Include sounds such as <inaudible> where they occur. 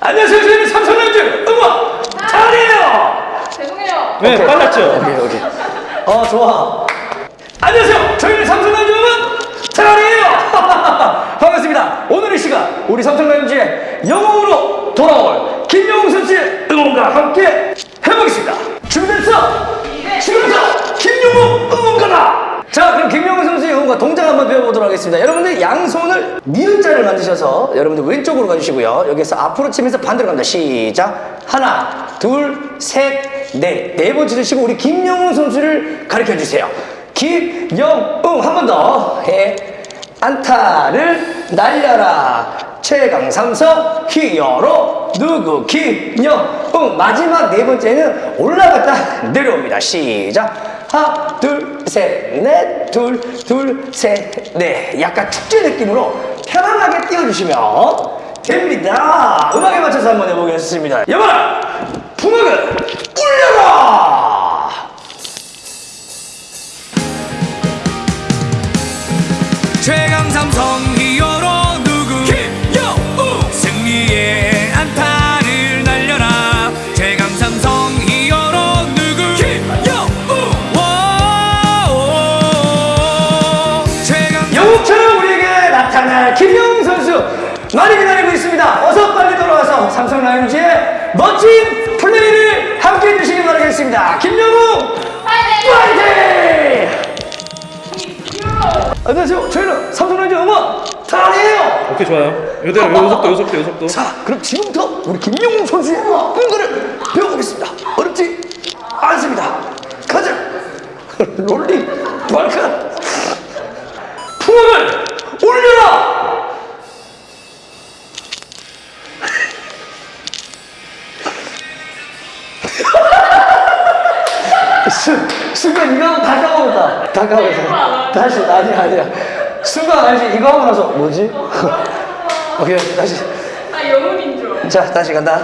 안녕하세요. 저희는 삼성전자 응원 잘해요. 죄송해요. 네, 빨랐죠? 오케이 오케이. 어 좋아. 안녕하세요. 저희는 삼성전자 응원 잘해요. <laughs> 반갑습니다. 오늘 이 시간 우리 삼성전자의 영웅으로 돌아올 응원가 동작 한번 배워보도록 하겠습니다. 여러분들 양손을 니은자를 만드셔서 여러분들 왼쪽으로 가주시고요. 여기서 앞으로 치면서 반대로 갑니다. 시작. 하나, 둘, 셋, 넷. 네번 치시고 우리 김영웅 선수를 가르쳐 주세요. 김영웅 한 번 더. 해. 안타를 날려라. 최강 삼성 히어로 누구 김영웅 마지막 네 번째는 올라갔다 내려옵니다. 시작. 하나, 둘, 셋, 넷, 둘, 둘, 셋, 넷. 약간 축제 느낌으로 편안하게 띄워주시면 됩니다. 음악에 맞춰서 한번 해보겠습니다. 여보라, 풍악을 울려라! 최강 삼성 김영웅 선수 많이 기다리고 있습니다. 어서 빨리 돌아와서 삼성 라이온즈의 멋진 플레이를 함께 해 주시기 바라겠습니다. 김영웅 파이팅! 안녕하세요. 저희는 삼성 라이온즈 응원 잘해요. 오케이, 좋아요. 요대로, 요 속도, 요 속도, 요 속도. 자, 그럼 지금부터 우리 김영웅 선수의 응원을 배워보겠습니다. 어렵지 않습니다. 가자. <laughs> 롤링 발칸 풍악을 순간 이거 하고 다 까먹었다. 다 까먹었다. 다시, 아니야, 아니야. 순간 알지? 이거 하고 나서, 뭐지? <laughs> 오케이, 다시. 아 영혼인 줄. 자, 다시 간다.